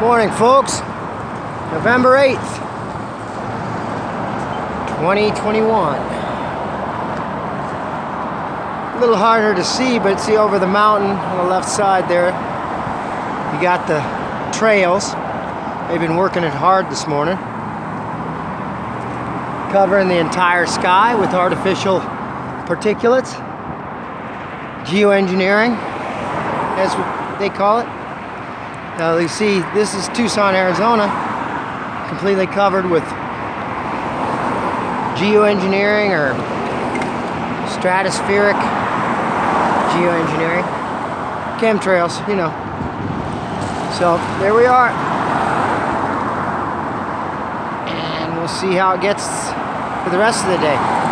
morning, folks. November 8th, 2021. A little harder to see, but see over the mountain on the left side there, you got the trails. They've been working it hard this morning. Covering the entire sky with artificial particulates. Geoengineering, as they call it. Now you see, this is Tucson, Arizona, completely covered with geoengineering or stratospheric geoengineering. Chemtrails, you know. So there we are. And we'll see how it gets for the rest of the day.